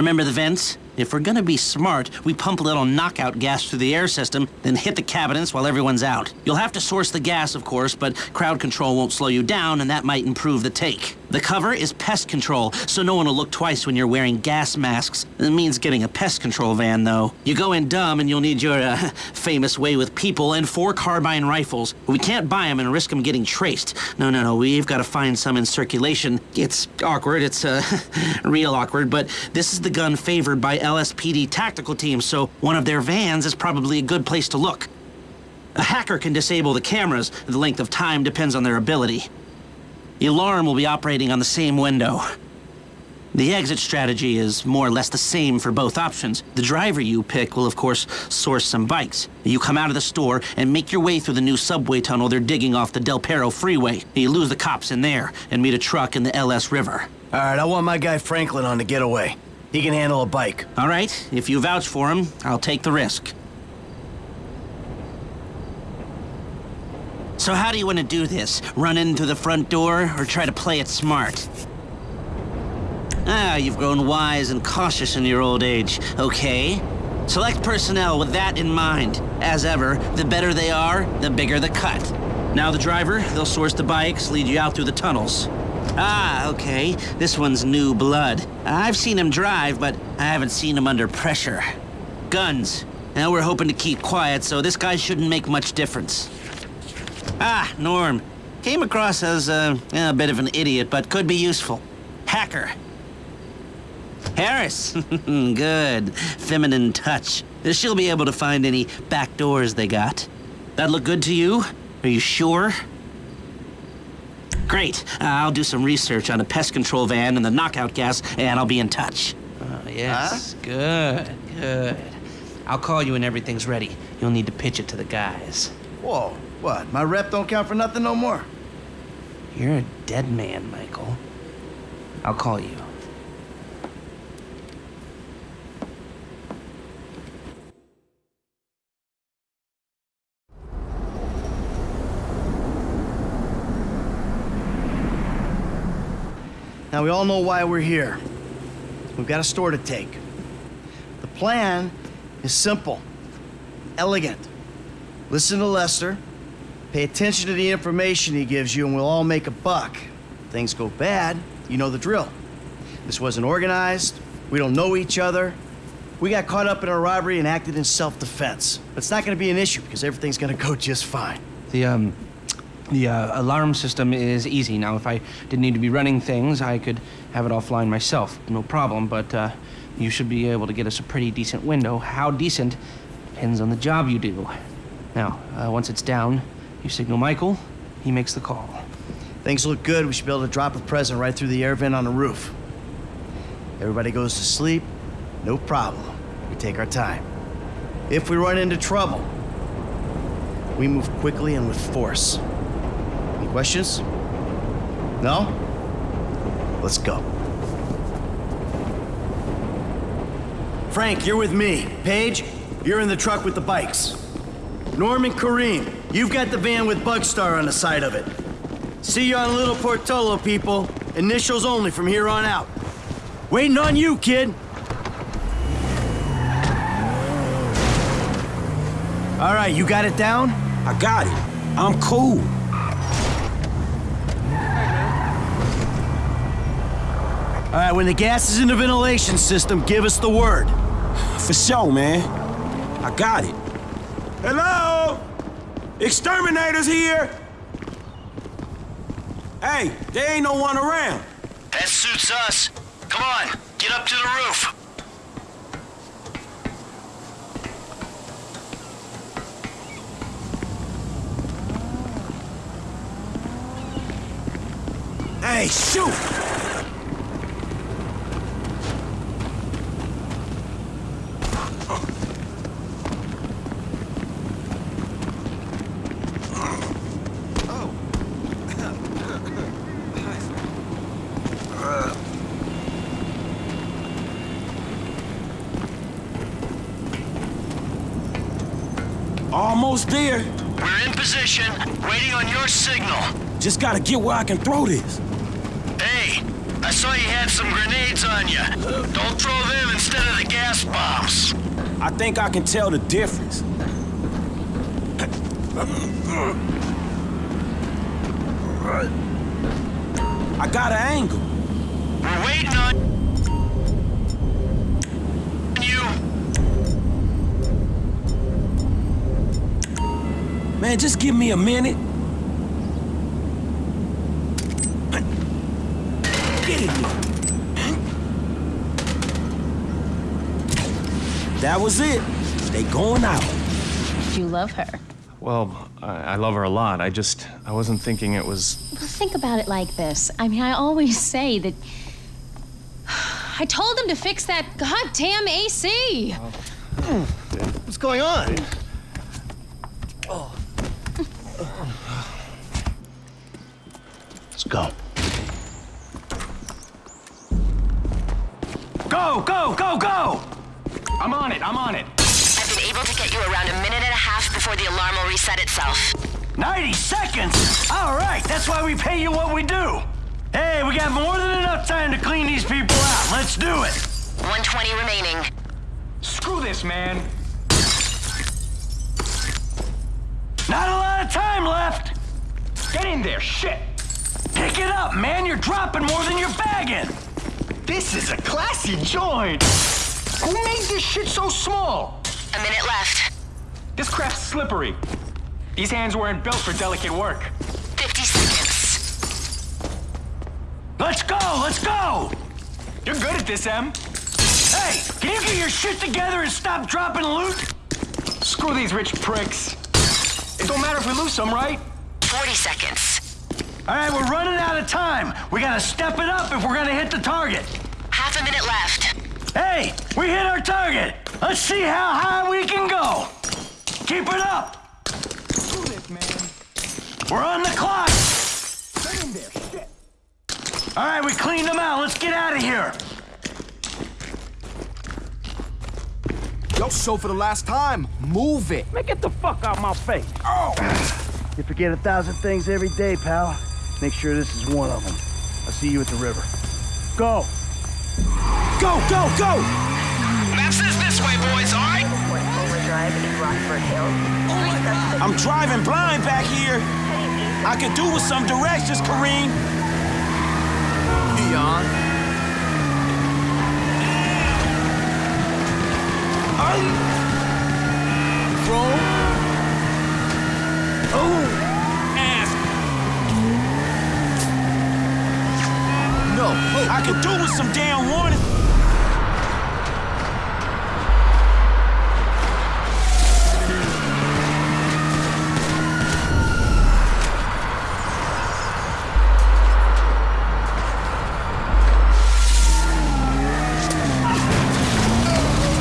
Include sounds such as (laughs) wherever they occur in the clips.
Remember the vents? If we're gonna be smart, we pump a little knockout gas through the air system, then hit the cabinets while everyone's out. You'll have to source the gas, of course, but crowd control won't slow you down, and that might improve the take. The cover is pest control, so no one will look twice when you're wearing gas masks. It means getting a pest control van, though. You go in dumb, and you'll need your uh, (laughs) famous way with people and four carbine rifles. We can't buy them and risk them getting traced. No, no, no, we've got to find some in circulation. It's awkward, it's uh, (laughs) real awkward, but this is the gun favored by LSPD tactical teams, so one of their vans is probably a good place to look. A hacker can disable the cameras. The length of time depends on their ability. The alarm will be operating on the same window. The exit strategy is more or less the same for both options. The driver you pick will, of course, source some bikes. You come out of the store and make your way through the new subway tunnel they're digging off the Del Perro freeway. You lose the cops in there and meet a truck in the LS River. All right, I want my guy Franklin on the getaway. He can handle a bike. All right, if you vouch for him, I'll take the risk. So how do you want to do this? Run in through the front door or try to play it smart? Ah, you've grown wise and cautious in your old age. Okay. Select personnel with that in mind. As ever, the better they are, the bigger the cut. Now the driver, they'll source the bikes, lead you out through the tunnels. Ah, okay. This one's new blood. I've seen him drive, but I haven't seen him under pressure. Guns. Now we're hoping to keep quiet, so this guy shouldn't make much difference. Ah, Norm. Came across as uh, a bit of an idiot, but could be useful. Hacker. Harris. (laughs) Good. Feminine touch. She'll be able to find any back doors they got. That look good to you? Are you sure? Great. Uh, I'll do some research on a pest control van and the knockout gas, and I'll be in touch. Oh, yes. Huh? Good, good. I'll call you when everything's ready. You'll need to pitch it to the guys. Whoa. What, my rep don't count for nothing no more? You're a dead man, Michael. I'll call you. Now, we all know why we're here. We've got a store to take. The plan is simple, elegant. Listen to Lester, Pay attention to the information he gives you and we'll all make a buck. Things go bad, you know the drill. This wasn't organized, we don't know each other. We got caught up in a robbery and acted in self-defense. But it's not gonna be an issue because everything's gonna go just fine. The, um, the uh, alarm system is easy. Now, if I didn't need to be running things, I could have it offline myself. No problem, but uh, you should be able to get us a pretty decent window. How decent depends on the job you do. Now, uh, once it's down, you signal Michael, he makes the call. Things look good. We should be able to drop a present right through the air vent on the roof. Everybody goes to sleep, no problem. We take our time. If we run into trouble, we move quickly and with force. Any questions? No? Let's go. Frank, you're with me. Paige, you're in the truck with the bikes. Norman Karim, you've got the van with Bugstar on the side of it. See you on Little Portola, people. Initials only from here on out. Waiting on you, kid. All right, you got it down? I got it. I'm cool. All right, when the gas is in the ventilation system, give us the word. For sure, man. I got it. Hello? Exterminators here? Hey, there ain't no one around. That suits us. Come on, get up to the roof. Hey, shoot! Almost there. We're in position, waiting on your signal. Just gotta get where I can throw this. Hey, I saw you had some grenades on you. Don't throw them instead of the gas bombs. I think I can tell the difference. I got an angle. We're waiting on you. Man, just give me a minute. Get in here. That was it. They going out. You love her. Well, I, I love her a lot. I just, I wasn't thinking it was. Well, think about it like this. I mean, I always (laughs) say that. (sighs) I told them to fix that goddamn AC. What's going on? Let's go. Go, go, go, go! I'm on it, I'm on it. I've been able to get you around a minute and a half before the alarm will reset itself. 90 seconds? All right, that's why we pay you what we do. Hey, we got more than enough time to clean these people out. Let's do it. 120 remaining. Screw this, man. Not a lot of time left. Get in there, shit. Pick it up, man. You're dropping more than you're bagging. This is a classy joint. Who made this shit so small? A minute left. This craft's slippery. These hands weren't built for delicate work. 50 seconds. Let's go, let's go! You're good at this, Em. Hey, can you get your shit together and stop dropping loot? Screw these rich pricks. It don't matter if we lose some, right? 40 seconds. All right, we're running out of time. We gotta step it up if we're gonna hit the target. Half a minute left. Hey, we hit our target. Let's see how high we can go. Keep it up. Screw this, man. We're on the clock. Get in there, shit. All right, we cleaned them out. Let's get out of here. Yo, show for the last time. Move it. Man, get the fuck out my face. Oh! You forget a thousand things every day, pal. Make sure this is one of them. I'll see you at the river. Go! Go, go, go! Map says this way, boys, all right? I'm driving blind back here. I could do with some directions, Karim. Leon. Bro. Ass. No. Oh. I do with some damn warning.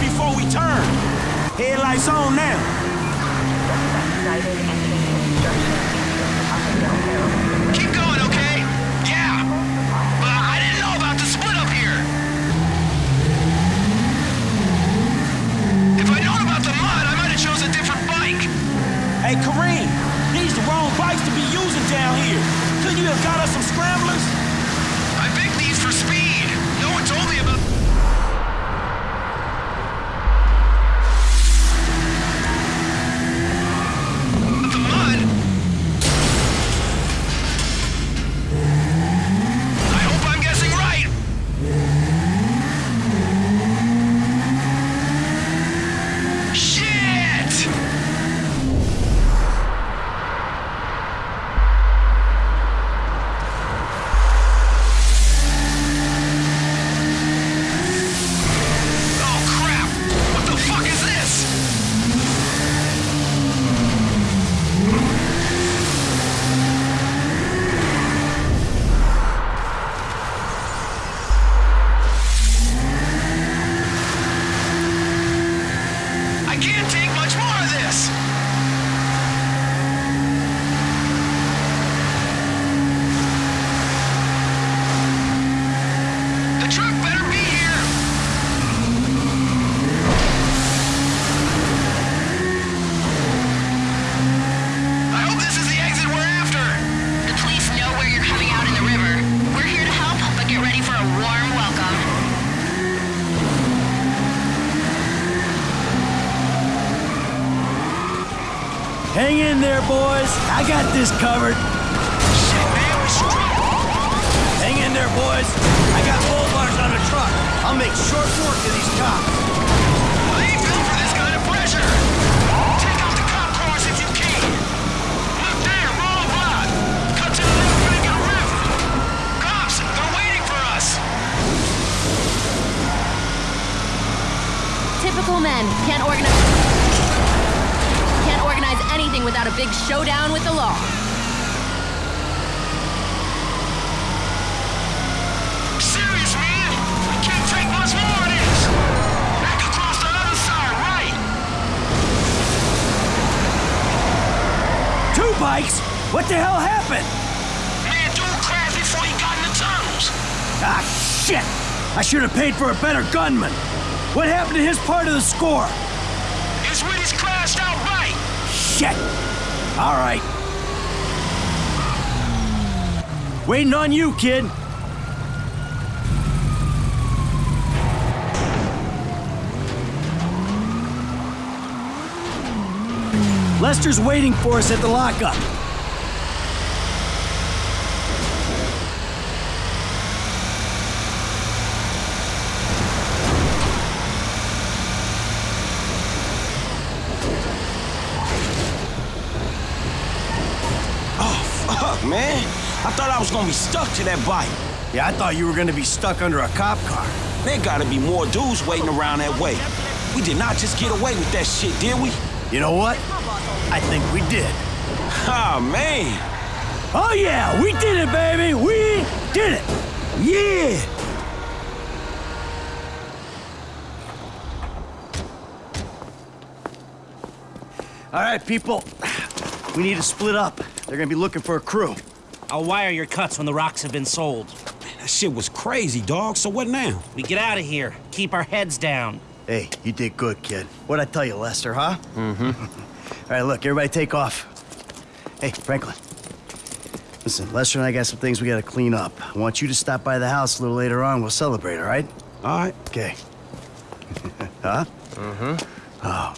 Before we turn. Headlights on now. Have got us some scramblers? I picked these for speed. Hang in there, boys. I got this covered. Shit, man, we. Hang in there, boys. I got bull bars on the truck. I'll make short work of these cops. What the hell happened? Man, dude crashed before he got in the tunnels. Ah, shit! I should have paid for a better gunman. What happened to his part of the score? His Wheaties crashed outright. Shit! All right. Waiting on you, kid. Lester's waiting for us at the lockup. Oh, fuck, man. I thought I was gonna be stuck to that bike. Yeah, I thought you were gonna be stuck under a cop car. There gotta be more dudes waiting around that way. We did not just get away with that shit, did we? You know what? I think we did. Ah, man. Oh yeah, we did it, baby! We did it! Yeah! All right, people. We need to split up. They're gonna be looking for a crew. I'll wire your cuts when the rocks have been sold. That shit was crazy, dog. So what now? We get out of here. Keep our heads down. Hey, you did good, kid. What'd I tell you, Lester, huh? Mm-hmm. (laughs) All right, look, everybody take off. Hey, Franklin. Listen, Lester and I got some things we gotta clean up. I want you to stop by the house a little later on. We'll celebrate, all right? All right. Okay. (laughs) huh? Mm-hmm. Oh,